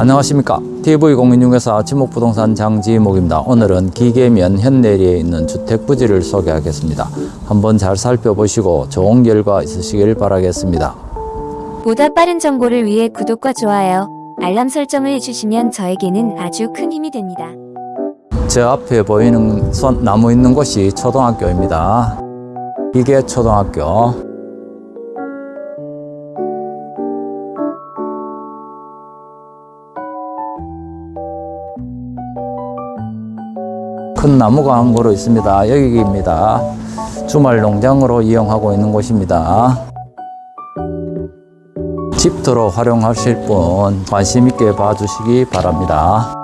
안녕하십니까. TV공인중개사 지목부동산 장지목입니다. 오늘은 기계면 현내리에 있는 주택부지를 소개하겠습니다. 한번 잘 살펴보시고 좋은 결과 있으시길 바라겠습니다. 보다 빠른 정보를 위해 구독과 좋아요, 알람 설정을 해주시면 저에게는 아주 큰 힘이 됩니다. 제 앞에 보이는 선, 나무 있는 곳이 초등학교입니다. 이게 초등학교 큰 나무가 한 그루 있습니다. 여기입니다. 주말 농장으로 이용하고 있는 곳입니다. 집터로 활용하실 분 관심 있게 봐주시기 바랍니다.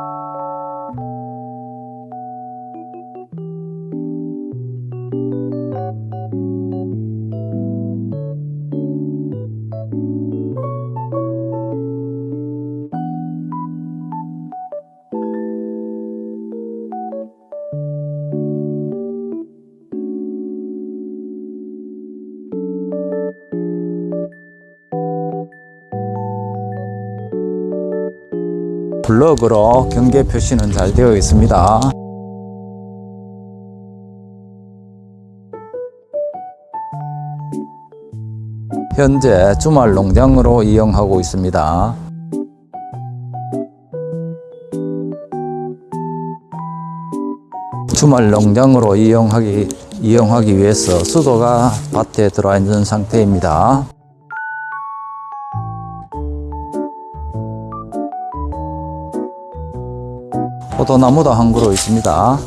블럭으로 경계 표시는 잘 되어 있습니다. 현재 주말 농장으로 이용하고 있습니다. 주말 농장으로 이용하기, 이용하기 위해서 수도가 밭에 들어와 있는 상태입니다. 포도나무도 한 그루 있습니다.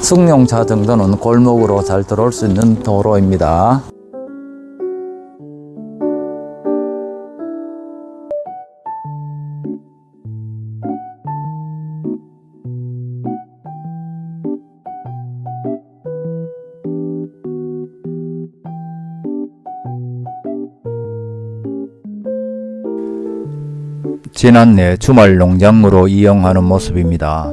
승용차 정도는 골목으로 잘 들어올 수 있는 도로입니다. 지난해 주말 농장으로 이용하는 모습입니다.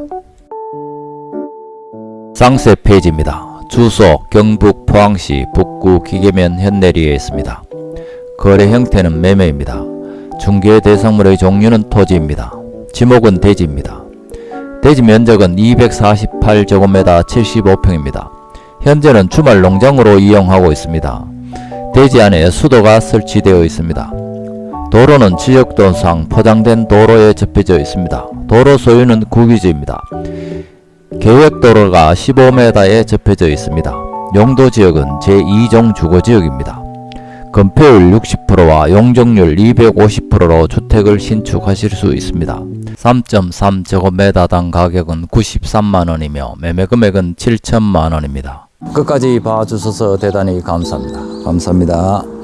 쌍세 페이지입니다. 주소 경북 포항시 북구 기계면 현내리에 있습니다. 거래 형태는 매매입니다. 중개 대상물의 종류는 토지입니다. 지목은 대지입니다. 대지 면적은 248제곱미터 75평입니다. 현재는 주말 농장으로 이용하고 있습니다. 대지 안에 수도가 설치되어 있습니다. 도로는 지역도상 포장된 도로에 접혀져 있습니다. 도로 소유는 국유지입니다. 계획도로가 15m에 접혀져 있습니다. 용도지역은 제2종 주거지역입니다. 건폐율 60%와 용적률 250%로 주택을 신축하실 수 있습니다. 3.3제곱미터당 가격은 93만원이며 매매금액은 7천만원입니다. 끝까지 봐주셔서 대단히 감사합니다. 감사합니다.